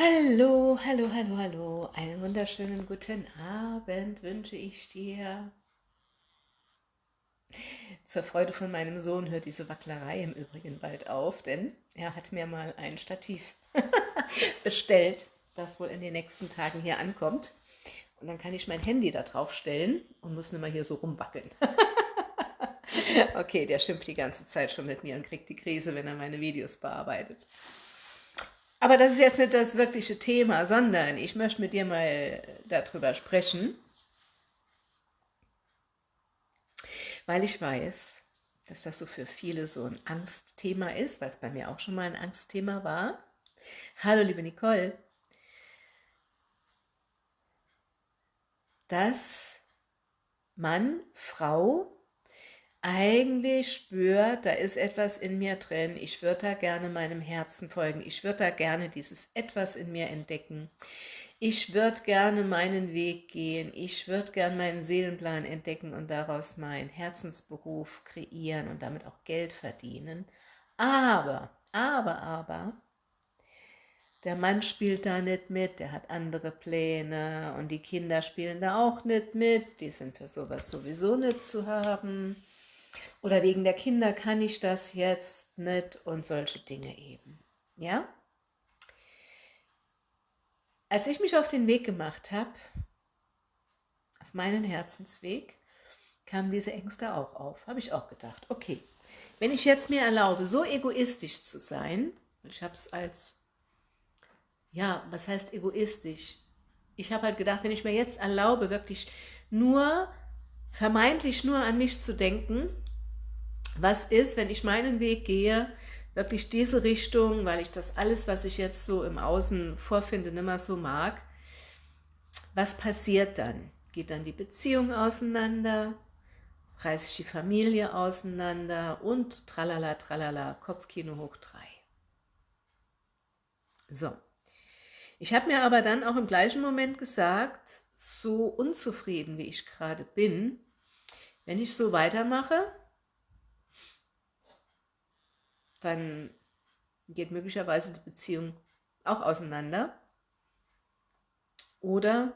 Hallo, hallo, hallo, hallo. Einen wunderschönen guten Abend wünsche ich dir. Zur Freude von meinem Sohn hört diese Wacklerei im Übrigen bald auf, denn er hat mir mal ein Stativ bestellt, das wohl in den nächsten Tagen hier ankommt. Und dann kann ich mein Handy da drauf stellen und muss nicht mal hier so rumwackeln. okay, der schimpft die ganze Zeit schon mit mir und kriegt die Krise, wenn er meine Videos bearbeitet. Aber das ist jetzt nicht das wirkliche Thema, sondern ich möchte mit dir mal darüber sprechen, weil ich weiß, dass das so für viele so ein Angstthema ist, weil es bei mir auch schon mal ein Angstthema war. Hallo, liebe Nicole. Dass Mann, Frau eigentlich spürt, da ist etwas in mir drin, ich würde da gerne meinem Herzen folgen, ich würde da gerne dieses etwas in mir entdecken, ich würde gerne meinen Weg gehen, ich würde gerne meinen Seelenplan entdecken und daraus meinen Herzensberuf kreieren und damit auch Geld verdienen. Aber, aber, aber, der Mann spielt da nicht mit, der hat andere Pläne und die Kinder spielen da auch nicht mit, die sind für sowas sowieso nicht zu haben oder wegen der Kinder kann ich das jetzt nicht und solche Dinge eben. Ja? Als ich mich auf den Weg gemacht habe, auf meinen Herzensweg, kamen diese Ängste auch auf. Habe ich auch gedacht, okay, wenn ich jetzt mir erlaube, so egoistisch zu sein, ich habe es als, ja, was heißt egoistisch? Ich habe halt gedacht, wenn ich mir jetzt erlaube, wirklich nur, vermeintlich nur an mich zu denken, was ist, wenn ich meinen Weg gehe, wirklich diese Richtung, weil ich das alles, was ich jetzt so im Außen vorfinde, nicht mehr so mag, was passiert dann? Geht dann die Beziehung auseinander? Reiße ich die Familie auseinander? Und tralala, tralala, Kopfkino hoch drei. So. Ich habe mir aber dann auch im gleichen Moment gesagt, so unzufrieden wie ich gerade bin, wenn ich so weitermache, dann geht möglicherweise die Beziehung auch auseinander. Oder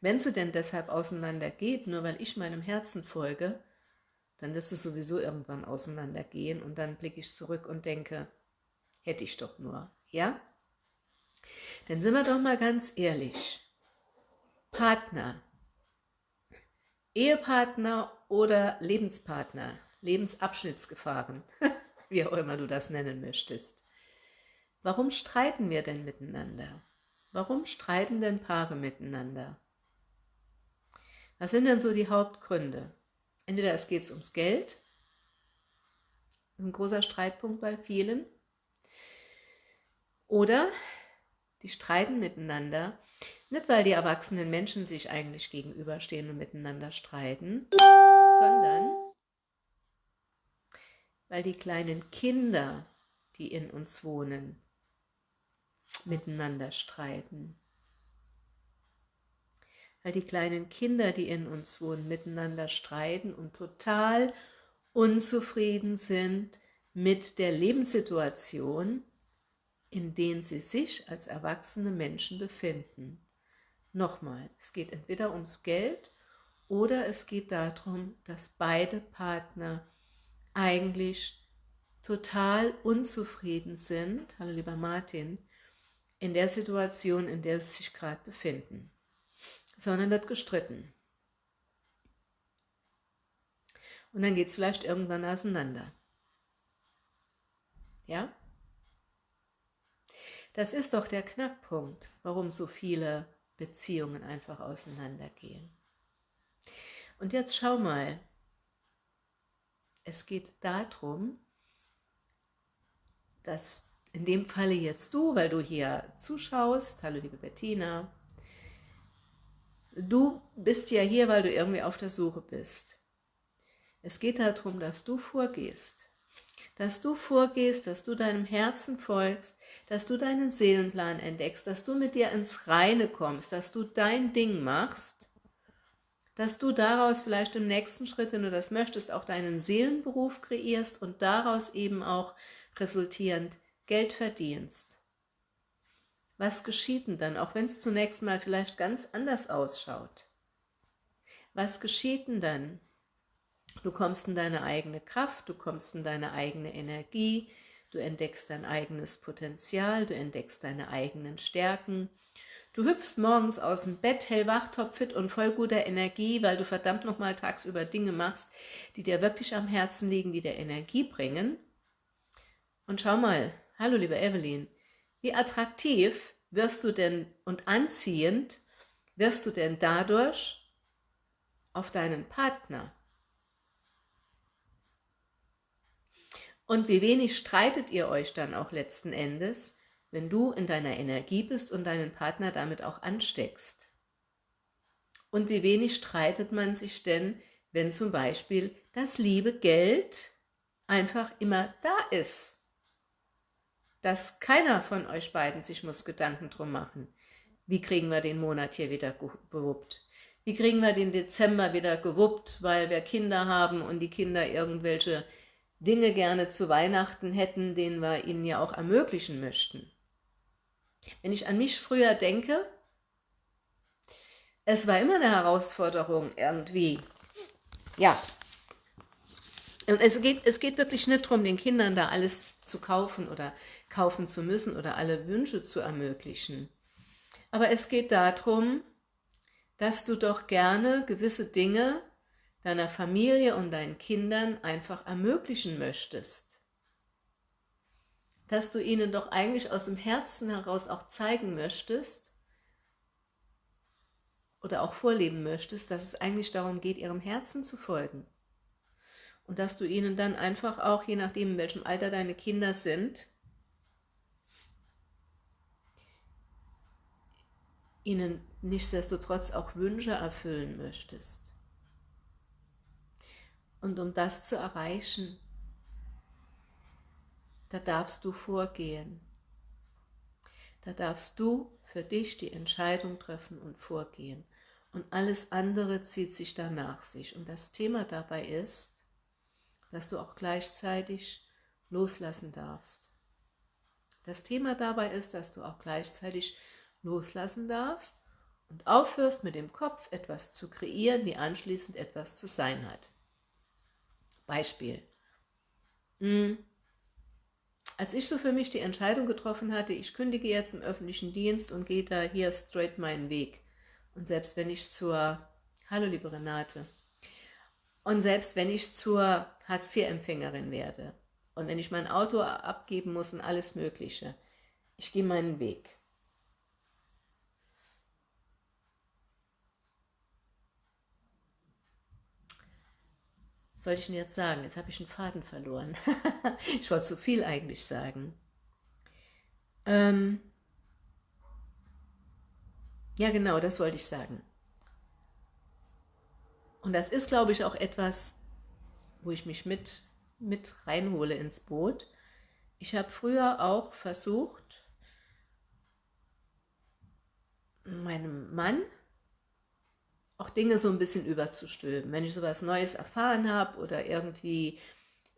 wenn sie denn deshalb auseinander geht, nur weil ich meinem Herzen folge, dann wird sie sowieso irgendwann auseinandergehen und dann blicke ich zurück und denke, hätte ich doch nur, ja? Dann sind wir doch mal ganz ehrlich. Partner, Ehepartner oder Lebenspartner, Lebensabschnittsgefahren. wie auch immer du das nennen möchtest. Warum streiten wir denn miteinander? Warum streiten denn Paare miteinander? Was sind denn so die Hauptgründe? Entweder es geht ums Geld, das ist ein großer Streitpunkt bei vielen, oder die streiten miteinander, nicht weil die erwachsenen Menschen sich eigentlich gegenüberstehen und miteinander streiten, sondern weil die kleinen Kinder, die in uns wohnen, miteinander streiten. Weil die kleinen Kinder, die in uns wohnen, miteinander streiten und total unzufrieden sind mit der Lebenssituation, in der sie sich als erwachsene Menschen befinden. Nochmal, es geht entweder ums Geld oder es geht darum, dass beide Partner eigentlich total unzufrieden sind, hallo lieber Martin, in der Situation, in der sie sich gerade befinden, sondern wird gestritten. Und dann geht es vielleicht irgendwann auseinander. Ja? Das ist doch der Knackpunkt, warum so viele Beziehungen einfach auseinandergehen. Und jetzt schau mal, es geht darum, dass in dem Falle jetzt du, weil du hier zuschaust, hallo liebe Bettina, du bist ja hier, weil du irgendwie auf der Suche bist. Es geht darum, dass du vorgehst, dass du vorgehst, dass du deinem Herzen folgst, dass du deinen Seelenplan entdeckst, dass du mit dir ins Reine kommst, dass du dein Ding machst dass du daraus vielleicht im nächsten Schritt, wenn du das möchtest, auch deinen Seelenberuf kreierst und daraus eben auch resultierend Geld verdienst. Was geschieht denn dann, auch wenn es zunächst mal vielleicht ganz anders ausschaut? Was geschieht denn dann? Du kommst in deine eigene Kraft, du kommst in deine eigene Energie, du entdeckst dein eigenes Potenzial, du entdeckst deine eigenen Stärken. Du hüpfst morgens aus dem Bett, hellwach, topfit und voll guter Energie, weil du verdammt nochmal tagsüber Dinge machst, die dir wirklich am Herzen liegen, die dir Energie bringen. Und schau mal, hallo liebe Evelyn, wie attraktiv wirst du denn und anziehend wirst du denn dadurch auf deinen Partner? Und wie wenig streitet ihr euch dann auch letzten Endes, wenn du in deiner Energie bist und deinen Partner damit auch ansteckst? Und wie wenig streitet man sich denn, wenn zum Beispiel das liebe Geld einfach immer da ist? dass keiner von euch beiden sich muss Gedanken drum machen. Wie kriegen wir den Monat hier wieder gewuppt? Wie kriegen wir den Dezember wieder gewuppt, weil wir Kinder haben und die Kinder irgendwelche Dinge gerne zu Weihnachten hätten, denen wir ihnen ja auch ermöglichen möchten. Wenn ich an mich früher denke, es war immer eine Herausforderung irgendwie, ja, und es geht, es geht wirklich nicht darum, den Kindern da alles zu kaufen oder kaufen zu müssen oder alle Wünsche zu ermöglichen. Aber es geht darum, dass du doch gerne gewisse Dinge deiner Familie und deinen Kindern einfach ermöglichen möchtest. Dass du ihnen doch eigentlich aus dem Herzen heraus auch zeigen möchtest oder auch vorleben möchtest, dass es eigentlich darum geht, ihrem Herzen zu folgen. Und dass du ihnen dann einfach auch, je nachdem in welchem Alter deine Kinder sind, ihnen nichtsdestotrotz auch Wünsche erfüllen möchtest. Und um das zu erreichen, da darfst du vorgehen. Da darfst du für dich die Entscheidung treffen und vorgehen. Und alles andere zieht sich danach sich. Und das Thema dabei ist, dass du auch gleichzeitig loslassen darfst. Das Thema dabei ist, dass du auch gleichzeitig loslassen darfst und aufhörst mit dem Kopf etwas zu kreieren, wie anschließend etwas zu sein hat. Beispiel. Hm. Als ich so für mich die Entscheidung getroffen hatte, ich kündige jetzt im öffentlichen Dienst und gehe da hier straight meinen Weg. Und selbst wenn ich zur, hallo liebe Renate, und selbst wenn ich zur Hartz-IV-Empfängerin werde und wenn ich mein Auto abgeben muss und alles Mögliche, ich gehe meinen Weg. Soll ich denn jetzt sagen? Jetzt habe ich einen Faden verloren. ich wollte zu viel eigentlich sagen. Ähm ja, genau, das wollte ich sagen. Und das ist, glaube ich, auch etwas, wo ich mich mit, mit reinhole ins Boot. Ich habe früher auch versucht, meinem Mann auch Dinge so ein bisschen überzustülpen. Wenn ich sowas Neues erfahren habe oder irgendwie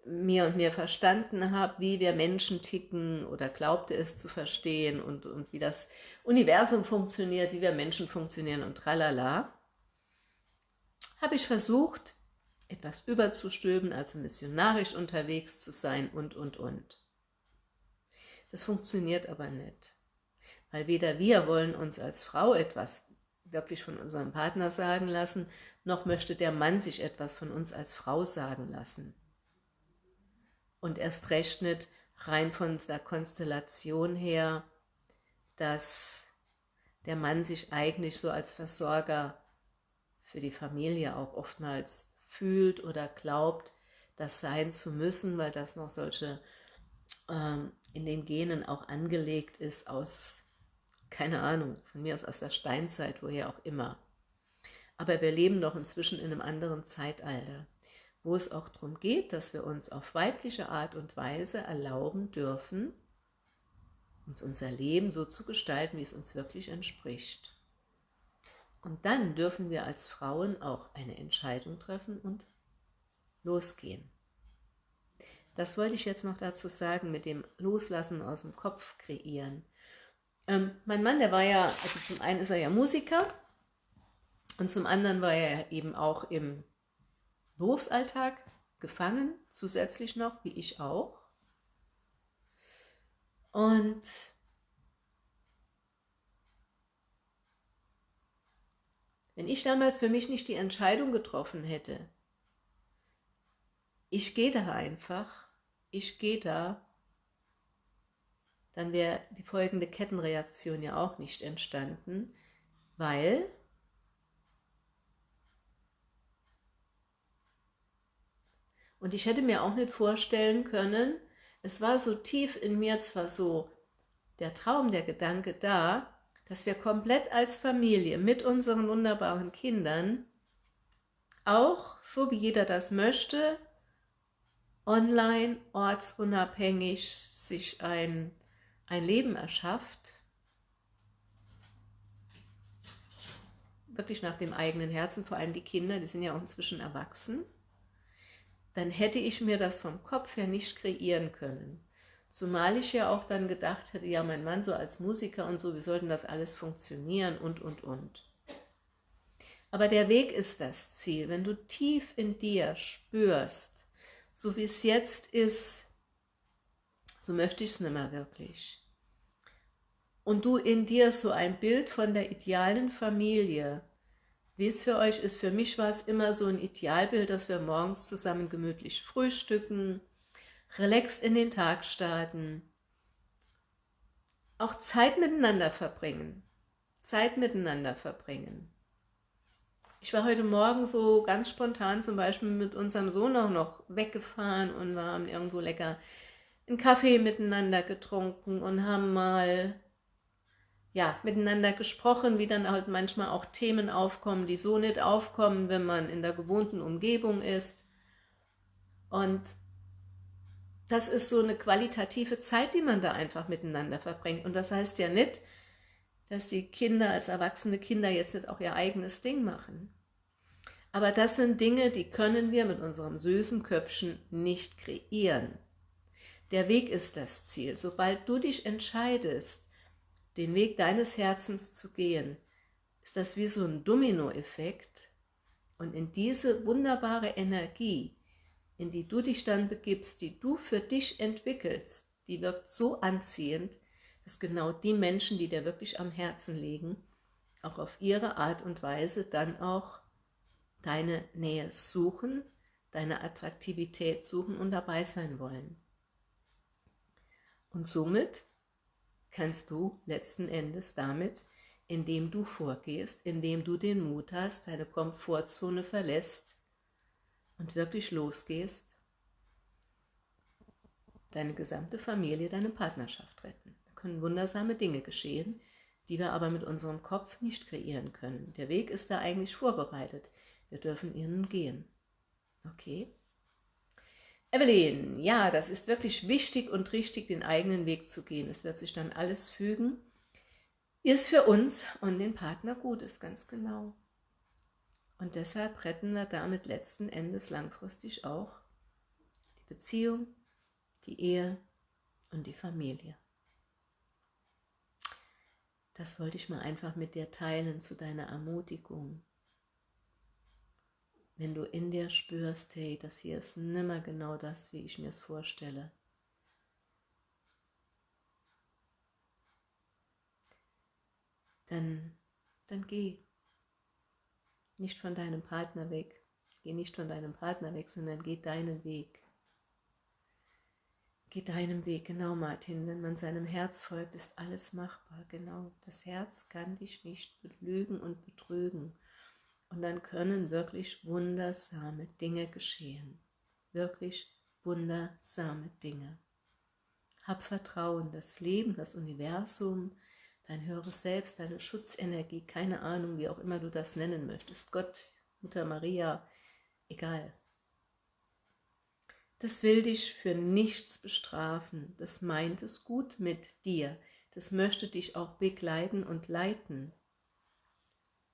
mir und mir verstanden habe, wie wir Menschen ticken oder glaubte es zu verstehen und, und wie das Universum funktioniert, wie wir Menschen funktionieren und tralala, habe ich versucht, etwas überzustülpen, also missionarisch unterwegs zu sein und, und, und. Das funktioniert aber nicht, weil weder wir wollen uns als Frau etwas wirklich von unserem Partner sagen lassen, noch möchte der Mann sich etwas von uns als Frau sagen lassen. Und erst recht nicht rein von der Konstellation her, dass der Mann sich eigentlich so als Versorger für die Familie auch oftmals fühlt oder glaubt, das sein zu müssen, weil das noch solche ähm, in den Genen auch angelegt ist aus, keine Ahnung, von mir aus aus der Steinzeit, woher auch immer. Aber wir leben doch inzwischen in einem anderen Zeitalter, wo es auch darum geht, dass wir uns auf weibliche Art und Weise erlauben dürfen, uns unser Leben so zu gestalten, wie es uns wirklich entspricht. Und dann dürfen wir als Frauen auch eine Entscheidung treffen und losgehen. Das wollte ich jetzt noch dazu sagen mit dem Loslassen aus dem Kopf kreieren. Ähm, mein Mann, der war ja, also zum einen ist er ja Musiker und zum anderen war er eben auch im Berufsalltag gefangen, zusätzlich noch, wie ich auch. Und wenn ich damals für mich nicht die Entscheidung getroffen hätte, ich gehe da einfach, ich gehe da, dann wäre die folgende Kettenreaktion ja auch nicht entstanden, weil und ich hätte mir auch nicht vorstellen können, es war so tief in mir zwar so der Traum, der Gedanke da, dass wir komplett als Familie mit unseren wunderbaren Kindern auch, so wie jeder das möchte, online, ortsunabhängig sich ein ein Leben erschafft, wirklich nach dem eigenen Herzen, vor allem die Kinder, die sind ja auch inzwischen erwachsen, dann hätte ich mir das vom Kopf her nicht kreieren können. Zumal ich ja auch dann gedacht hätte, ja, mein Mann so als Musiker und so, wie sollten das alles funktionieren und, und, und. Aber der Weg ist das Ziel. Wenn du tief in dir spürst, so wie es jetzt ist, so möchte ich es nicht mehr wirklich. Und du in dir so ein Bild von der idealen Familie, wie es für euch ist, für mich war es immer so ein Idealbild, dass wir morgens zusammen gemütlich frühstücken, relaxed in den Tag starten, auch Zeit miteinander verbringen, Zeit miteinander verbringen. Ich war heute Morgen so ganz spontan zum Beispiel mit unserem Sohn auch noch weggefahren und haben irgendwo lecker einen Kaffee miteinander getrunken und haben mal ja, miteinander gesprochen, wie dann halt manchmal auch Themen aufkommen, die so nicht aufkommen, wenn man in der gewohnten Umgebung ist. Und das ist so eine qualitative Zeit, die man da einfach miteinander verbringt. Und das heißt ja nicht, dass die Kinder als erwachsene Kinder jetzt nicht auch ihr eigenes Ding machen. Aber das sind Dinge, die können wir mit unserem süßen Köpfchen nicht kreieren. Der Weg ist das Ziel. Sobald du dich entscheidest, den Weg deines Herzens zu gehen, ist das wie so ein Dominoeffekt. Und in diese wunderbare Energie, in die du dich dann begibst, die du für dich entwickelst, die wirkt so anziehend, dass genau die Menschen, die dir wirklich am Herzen liegen, auch auf ihre Art und Weise dann auch deine Nähe suchen, deine Attraktivität suchen und dabei sein wollen. Und somit kannst du letzten Endes damit, indem du vorgehst, indem du den Mut hast, deine Komfortzone verlässt und wirklich losgehst, deine gesamte Familie, deine Partnerschaft retten. Da können wundersame Dinge geschehen, die wir aber mit unserem Kopf nicht kreieren können. Der Weg ist da eigentlich vorbereitet. Wir dürfen ihn gehen. Okay? Evelyn, ja, das ist wirklich wichtig und richtig, den eigenen Weg zu gehen. Es wird sich dann alles fügen, es für uns und den Partner gut ist, ganz genau. Und deshalb retten wir damit letzten Endes langfristig auch die Beziehung, die Ehe und die Familie. Das wollte ich mal einfach mit dir teilen zu deiner Ermutigung wenn du in dir spürst, hey, das hier ist nimmer genau das, wie ich mir es vorstelle. Dann, dann geh. Nicht von deinem Partner weg. Geh nicht von deinem Partner weg, sondern geh deinen Weg. Geh deinem Weg, genau Martin. Wenn man seinem Herz folgt, ist alles machbar. Genau, das Herz kann dich nicht belügen und betrügen. Und dann können wirklich wundersame Dinge geschehen. Wirklich wundersame Dinge. Hab Vertrauen, das Leben, das Universum, dein höheres Selbst, deine Schutzenergie, keine Ahnung, wie auch immer du das nennen möchtest, Gott, Mutter Maria, egal. Das will dich für nichts bestrafen, das meint es gut mit dir, das möchte dich auch begleiten und leiten.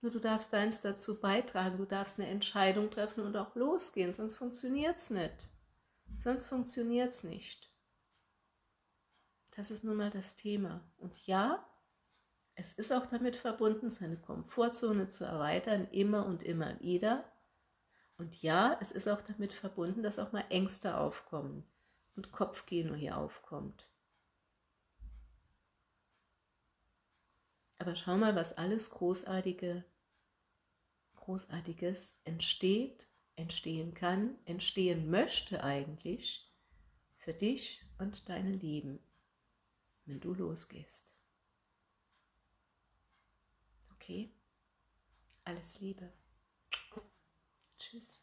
Nur du darfst deins dazu beitragen, du darfst eine Entscheidung treffen und auch losgehen, sonst funktioniert es nicht. Sonst funktioniert es nicht. Das ist nun mal das Thema. Und ja, Es ist auch damit verbunden, seine Komfortzone zu erweitern, immer und immer wieder. Und ja, es ist auch damit verbunden, dass auch mal Ängste aufkommen und Kopfkino hier aufkommt. Aber schau mal, was alles Großartige, Großartiges entsteht, entstehen kann, entstehen möchte eigentlich für dich und deine Lieben, wenn du losgehst. Okay? Alles Liebe. Tschüss.